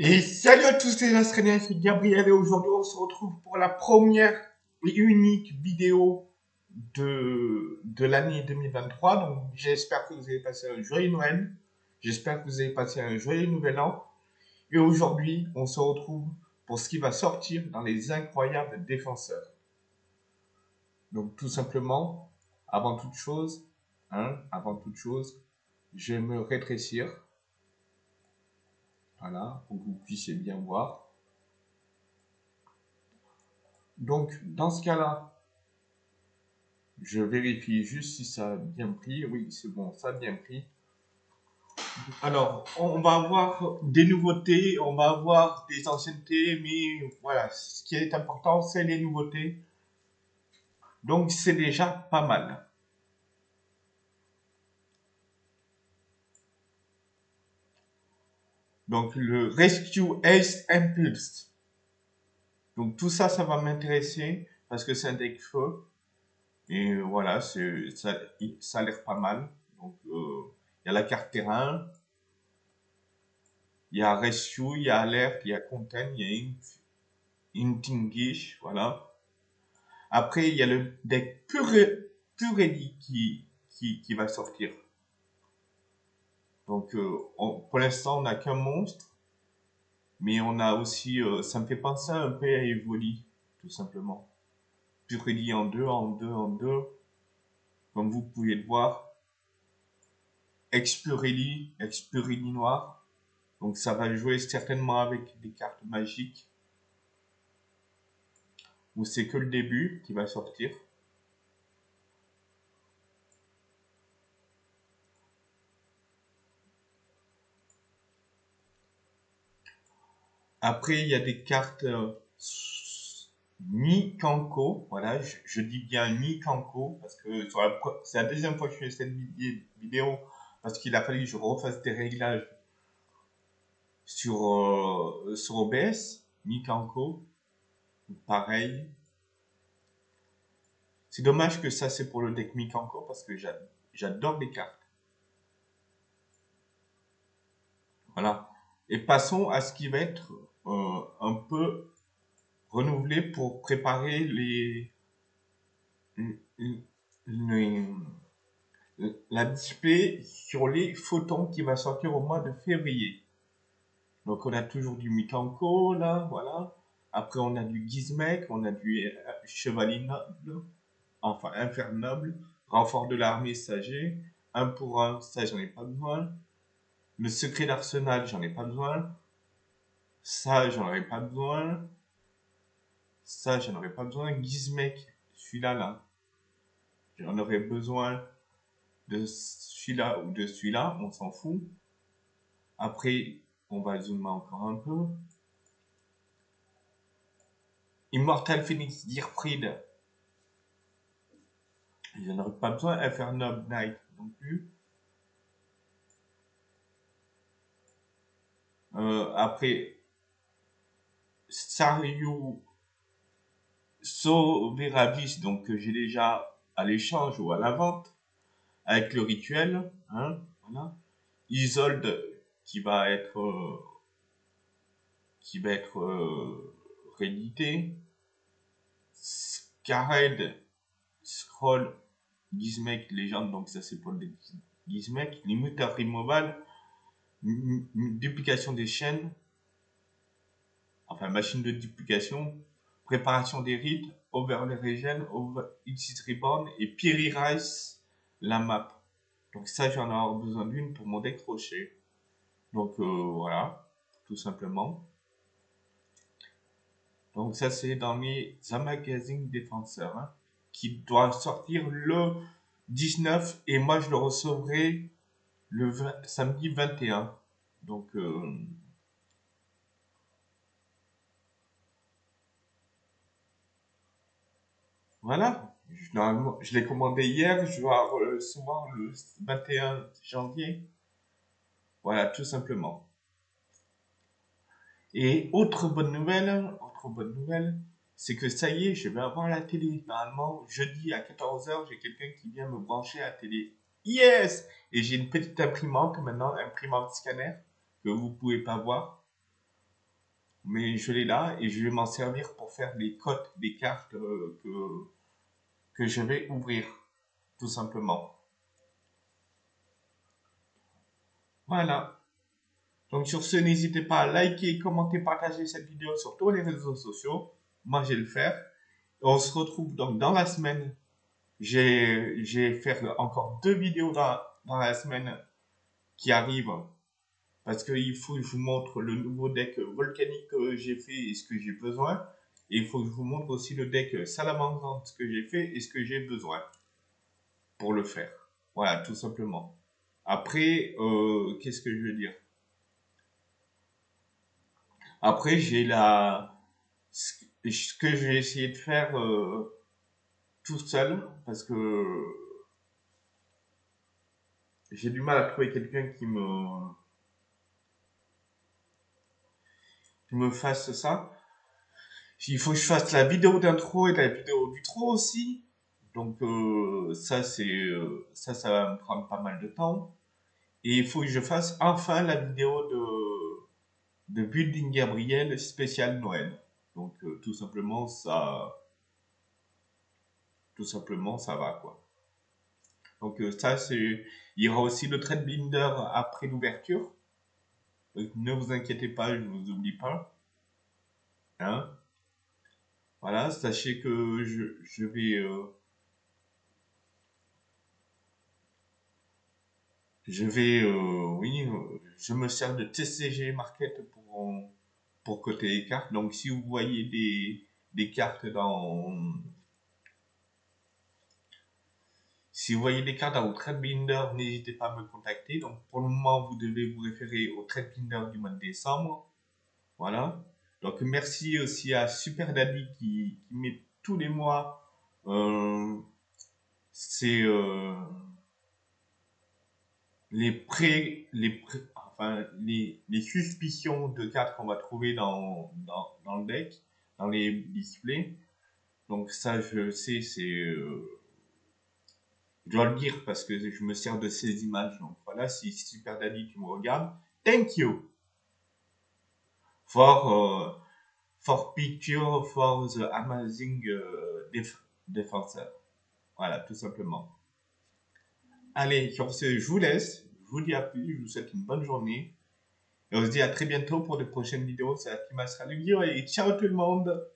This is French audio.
Et salut à tous les Australiens, c'est Gabriel et aujourd'hui on se retrouve pour la première et unique vidéo de, de l'année 2023. Donc j'espère que vous avez passé un joyeux Noël, j'espère que vous avez passé un joyeux Nouvel An. Et aujourd'hui on se retrouve pour ce qui va sortir dans les incroyables défenseurs. Donc tout simplement, avant toute chose, hein, avant toute chose, je vais me rétrécir voilà, pour que vous puissiez bien voir. Donc, dans ce cas-là, je vérifie juste si ça a bien pris. Oui, c'est bon, ça a bien pris. Alors, on va avoir des nouveautés, on va avoir des anciennetés, mais voilà, ce qui est important, c'est les nouveautés. Donc, c'est déjà pas mal. Donc le Rescue Ace Impulse. Donc tout ça, ça va m'intéresser parce que c'est un deck feu. Et voilà, ça, ça a l'air pas mal. Donc euh, il y a la carte terrain, il y a Rescue, il y a Alert, il y a Contain, il y a Intingish, voilà. Après, il y a le deck qui, qui, qui va sortir. Donc, euh, pour l'instant, on n'a qu'un monstre. Mais on a aussi, euh, ça me fait penser un peu à Evoli, tout simplement. Purely en deux, en deux, en deux. Comme vous pouvez le voir. Expurelli, Expurelli noir. Donc ça va jouer certainement avec des cartes magiques. Ou c'est que le début qui va sortir. Après, il y a des cartes euh, Kanko. Voilà, je, dis bien ni Kanko parce que c'est la deuxième fois que je fais cette vidéo parce qu'il a fallu que je refasse des réglages sur, euh, sur OBS. Kanko. Pareil. C'est dommage que ça c'est pour le deck Mikanko parce que j'adore les cartes. Voilà. Et passons à ce qui va être euh, un peu renouvelé pour préparer les, la display sur les photons qui va sortir au mois de février. Donc on a toujours du Mikanko là, voilà. Après on a du Gizmek, on a du euh, Chevalier Noble, enfin Infernoble, renfort de l'armée Sagé, un pour un, ça j'en ai pas besoin. Le secret d'arsenal, j'en ai pas besoin. Ça, j'en aurais pas besoin. Ça, j'en aurais pas besoin. Gizmek, celui-là, là. J'en aurais besoin de celui-là ou de celui-là. On s'en fout. Après, on va zoomer encore un peu. Immortal Phoenix, Dearfried. J'en aurais pas besoin. Inferno Knight non plus. Euh, après, Sario Soverabis, donc que j'ai déjà à l'échange ou à la vente, avec le rituel, hein. Isolde qui va être qui va être euh, réédité, Scared Scroll Gizmek Légende, donc ça c'est pour le Gizmek, Limiter Removal, duplication des chaînes, enfin machine de duplication, préparation des rites, overlay regen, over exit reborn et Piri Rice la map. Donc ça j'en ai besoin d'une pour mon décrocher. Donc euh, voilà, tout simplement. Donc ça c'est dans mes magazines défenseurs hein, qui doit sortir le 19 et moi je le recevrai le samedi 21. Donc euh, Voilà. Je, l'ai commandé hier, je vais recevoir le 21 janvier. Voilà, tout simplement. Et autre bonne nouvelle, autre bonne nouvelle, c'est que ça y est, je vais avoir la télé. Normalement, jeudi à 14h, j'ai quelqu'un qui vient me brancher à la télé. Yes Et j'ai une petite imprimante maintenant, imprimante scanner, que vous pouvez pas voir. mais je l'ai là et je vais m'en servir pour faire des cotes des cartes euh, que, que je vais ouvrir, tout simplement. Voilà. Donc sur ce, n'hésitez pas à liker, commenter, partager cette vidéo sur tous les réseaux sociaux. Moi, je vais le faire. On se retrouve donc dans la semaine. J'ai fait encore deux vidéos dans, dans la semaine qui arrivent parce qu'il faut que je vous montre le nouveau deck volcanique que j'ai fait et ce que j'ai besoin. Et il faut que je vous montre aussi le deck salamandre que j'ai fait et ce que j'ai besoin pour le faire. Voilà, tout simplement. Après, euh, qu'est-ce que je veux dire? Après, j'ai la... Ce que je vais essayer de faire euh, tout seul, parce que j'ai du mal à trouver quelqu'un qui me me fasse ça. Il faut que je fasse la vidéo d'intro et la vidéo du trop aussi. Donc euh, ça, c'est euh, ça, ça va me prendre pas mal de temps. Et il faut que je fasse enfin la vidéo de, de Building Gabriel spécial Noël. Donc euh, tout simplement, ça... Tout simplement, ça va quoi. Donc ça, c'est... Il y aura aussi le trade binder après l'ouverture ne vous inquiétez pas, je ne vous oublie pas. Hein voilà, sachez que je, vais... Euh, je vais, euh, oui, je me sers de TCG Market pour, pour côté les cartes. Donc si vous voyez des, des cartes dans, si vous voyez des cartes dans votre binder, n'hésitez pas à me contacter. Donc pour le moment, vous devez vous référer au binder du mois de décembre. Voilà. Donc merci aussi à Super Daddy qui, met tous les mois euh, euh, les pré, les enfin les, les suspicions de cartes qu'on va trouver dans, dans, dans, le deck, dans les displays. Donc ça je sais c'est euh, je dois le dire parce que je me sers de ces images. Donc voilà, si Super Daddy tu me regardes, thank you for, uh, for picture for the amazing uh, defenseur. Voilà, tout simplement. Allez, sur ce, je vous laisse. Je vous dis à plus. Je vous souhaite une bonne journée. Et on se dit à très bientôt pour de prochaines vidéos. C'est la Astra et ciao tout le monde